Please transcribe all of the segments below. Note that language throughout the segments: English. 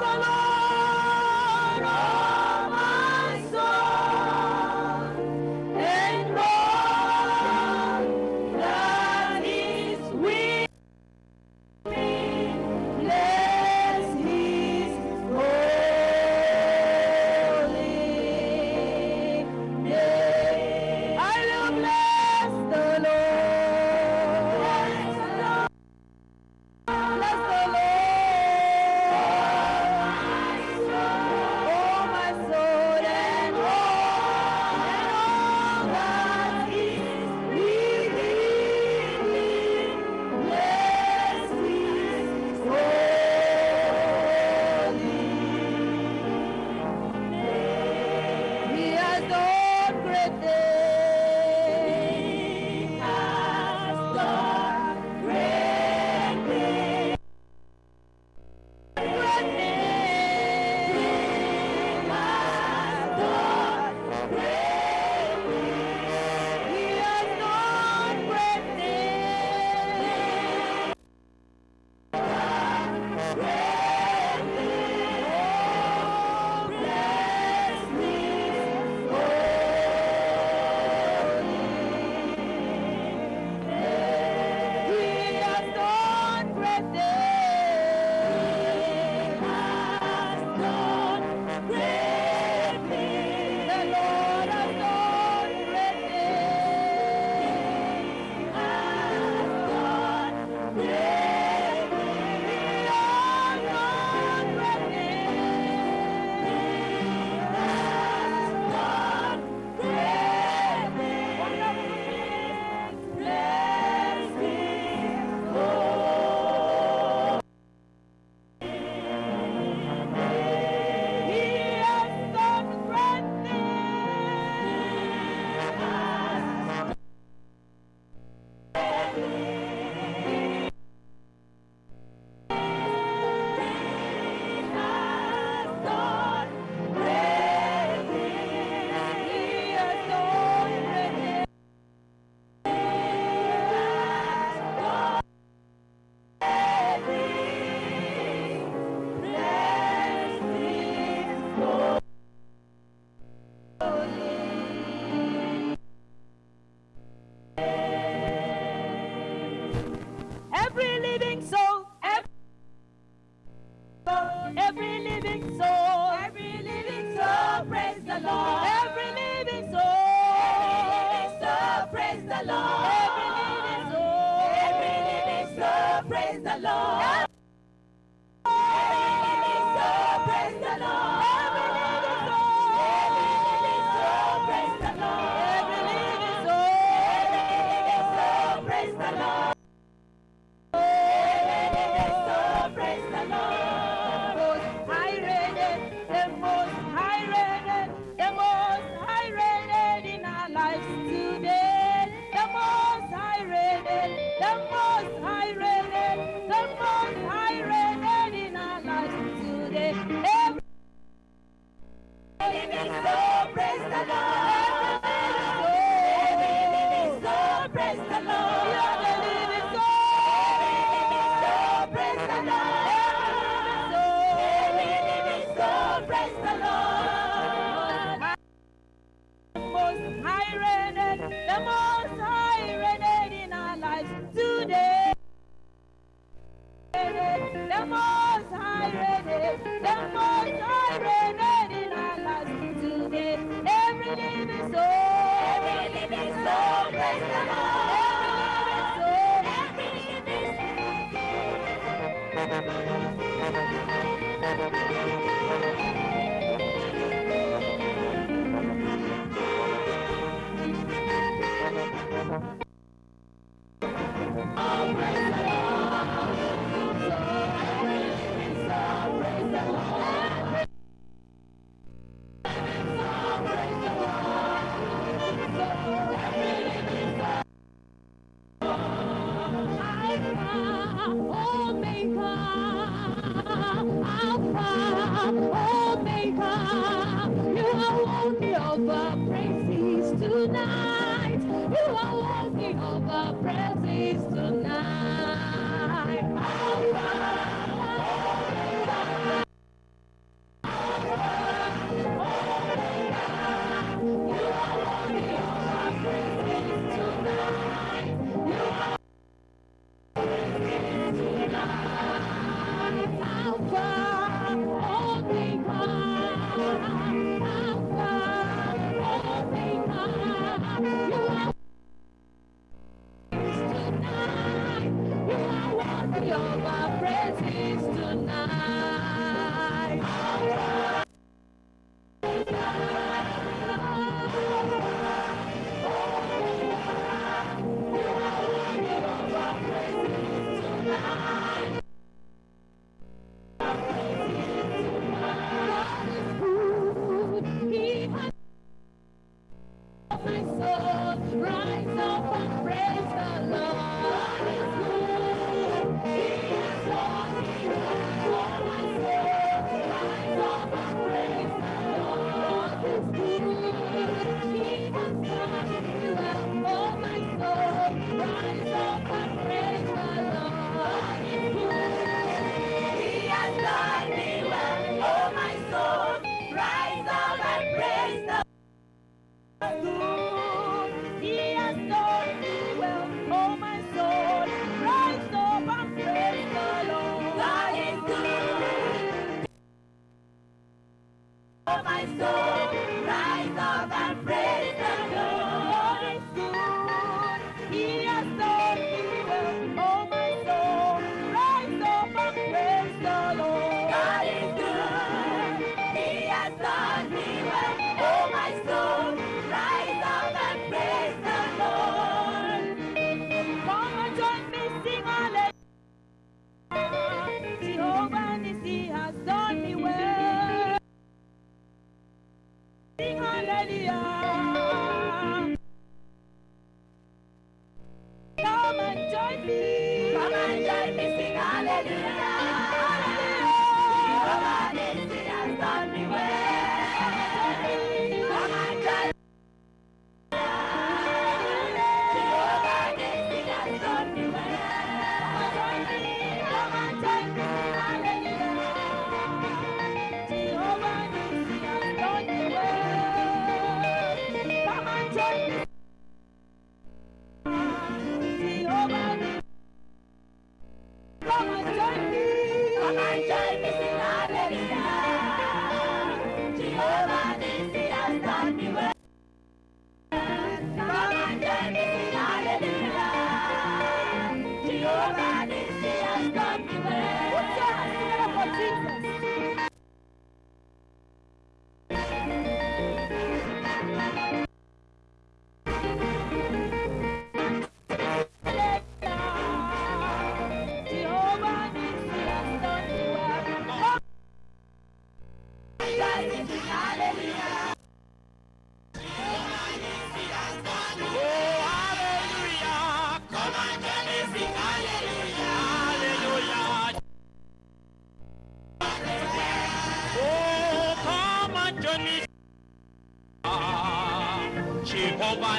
在吗？praise the Lord. The most high reigns, the most high reigns. Amen. presence tonight. your praises tonight.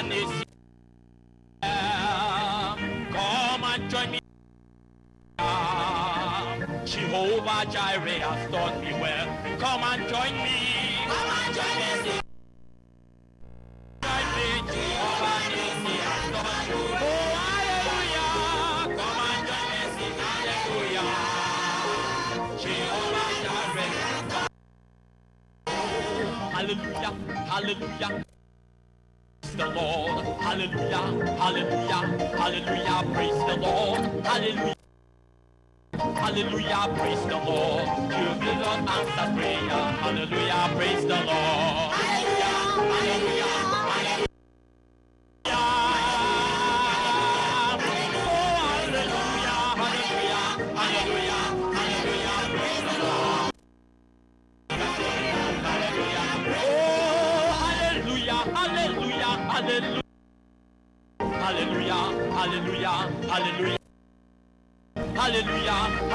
Come and join me. Jehovah Jireh has taught me. Well Come and join me. Come and join me. Hallelujah, hallelujah. Lord. Hallelujah, hallelujah, hallelujah, praise the Lord. Hallelujah. Hallelujah, praise the Lord. You will not answer prayer. Hallelujah, praise the Lord. Hallelujah.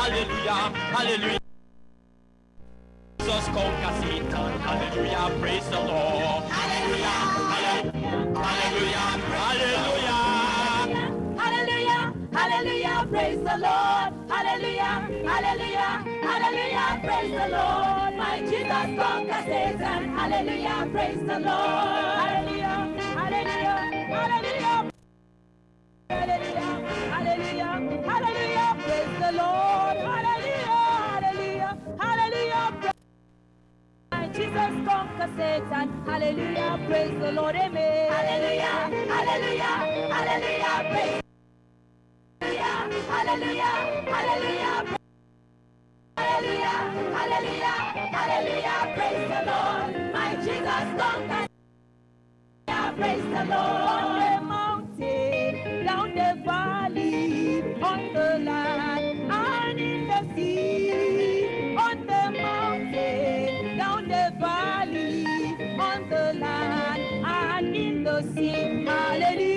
Hallelujah, hallelujah. Jesus conquers Satan. Hallelujah, praise the Lord. Hallelujah, hallelujah, hallelujah, hallelujah. Hallelujah, hallelujah, praise the Lord. Hallelujah, hallelujah, hallelujah, praise the Lord. My Jesus conquers Satan. Hallelujah, praise the Lord. Hallelujah, hallelujah, hallelujah. Hallelujah, hallelujah, hallelujah, praise the Lord. conquer Satan. Hallelujah, praise the Lord, amen. Hallelujah, hallelujah, hallelujah, praise Hallelujah, hallelujah, hallelujah. Hallelujah, hallelujah, praise the Lord. My Jesus conquered. Praise the Lord. aussi. Alléluia.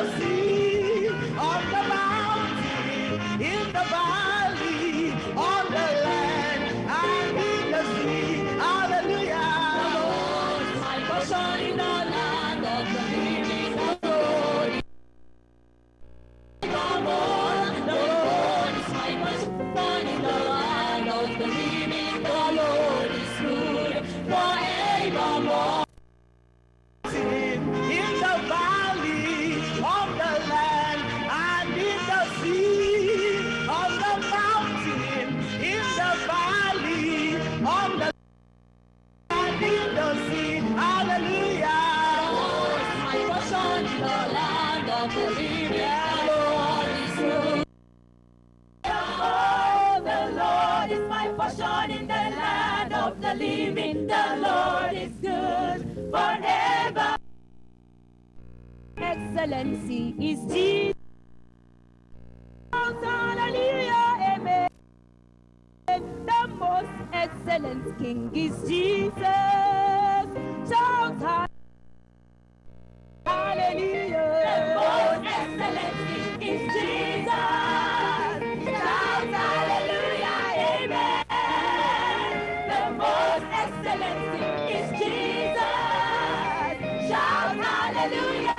the sea, on the mountain, in the valley. believe in the Lord is good forever. Excellency is Jesus. Hallelujah, amen. The most excellent King is Jesus. Hallelujah.